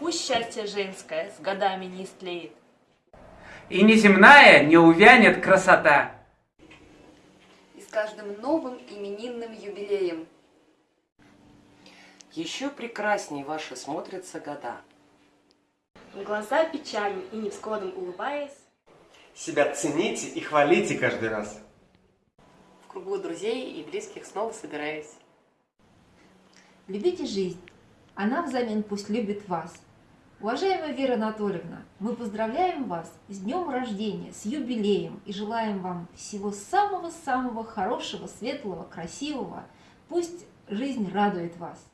Пусть счастье женское с годами не истлеет. И неземная не увянет красота. И с каждым новым именинным юбилеем Еще прекрасней ваши смотрятся года. В глаза печальным и невзгодом улыбаясь, Себя цените и хвалите каждый раз. В кругу друзей и близких снова собираясь. Любите жизнь, она взамен пусть любит вас. Уважаемая Вера Анатольевна, мы поздравляем вас с днем рождения, с юбилеем и желаем вам всего самого-самого хорошего, светлого, красивого. Пусть жизнь радует вас.